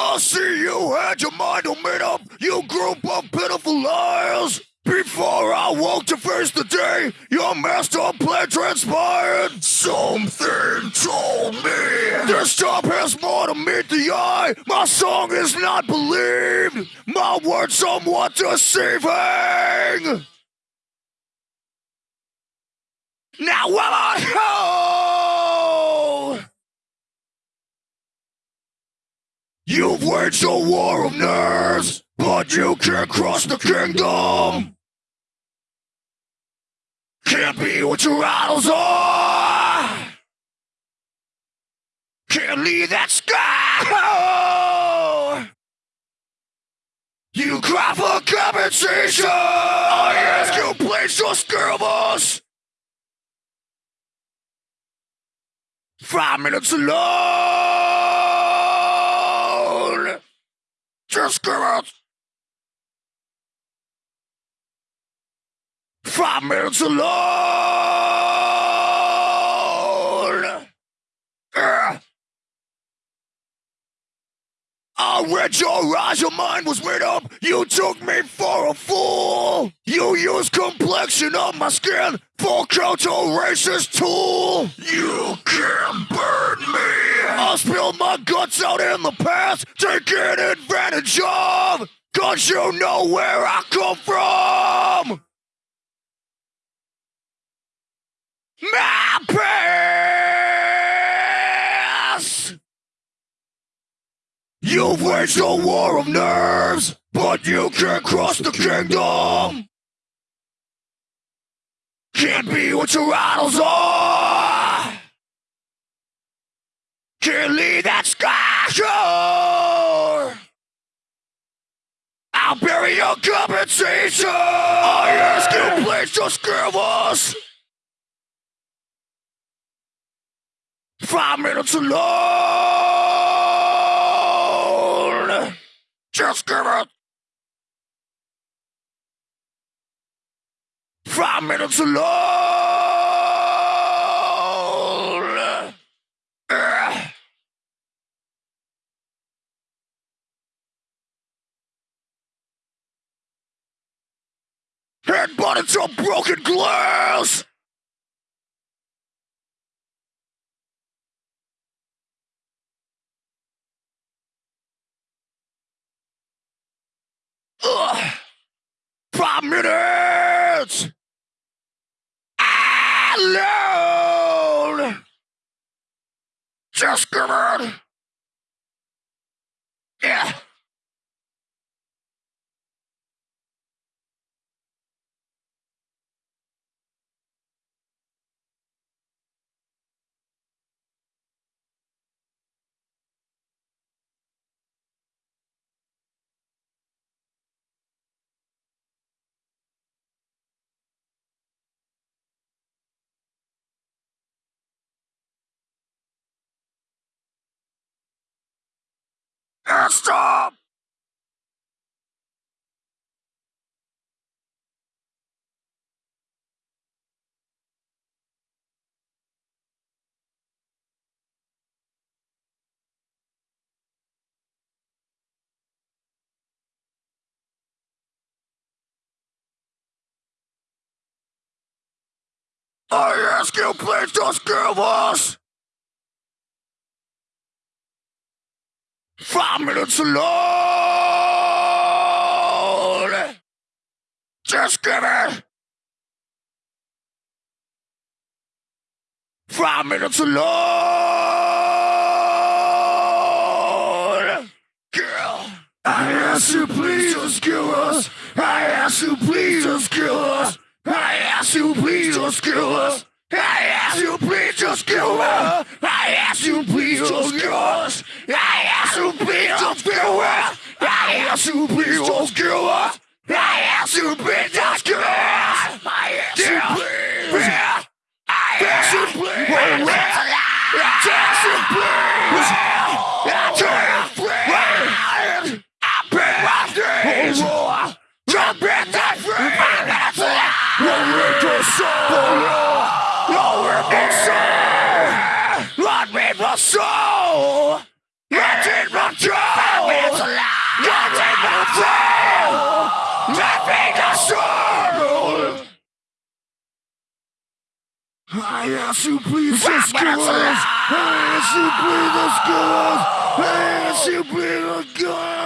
I see you had your mind all made up, you group of pitiful liars. Before I woke to face the day, your master plan transpired. Something told me this job has more to meet the eye. My song is not believed, my words somewhat deceiving. Now will I go? You've waged a war of nerves, but you can't cross the kingdom. Can't be what your idols are. Can't leave that sky. You cry for compensation. I ask you, just give us five minutes alone. Just give us five minutes alone. I read your eyes, your mind was made up. You took me for a fool. You used complexion of my skin for counter racist tool. You my guts out in the past, taking advantage of. Cause you know where I come from. My past! You've waged a war of nerves, but you can't cross the kingdom! Can't be what your idols are! Leave that sky! I'll bury your compensation! I ask you, please just give us Five minutes alone. Just give it. Five minutes alone. Headbutt into a broken glass. Ugh. Five minutes! Alone! Just give it! Yeah. Stop! I ask you, please just give us five minutes alone. Just give it five minutes alone. Girl, I ask you, please just give us. I ask you, please just give us. I ask you, please just give us. I ask you, please just give us. I ask you, please just give us. I asked you bitch to kill us. I asked you bitch to kill us. I asked you bitch to kill us. I asked you bitch. I asked you bitch. I asked you bitch. I've been my days. I've been that friend. I've been your soul. I've been your soul. I've been your soul. Alive! I ask you please this girls! I ask you please! I ask you please!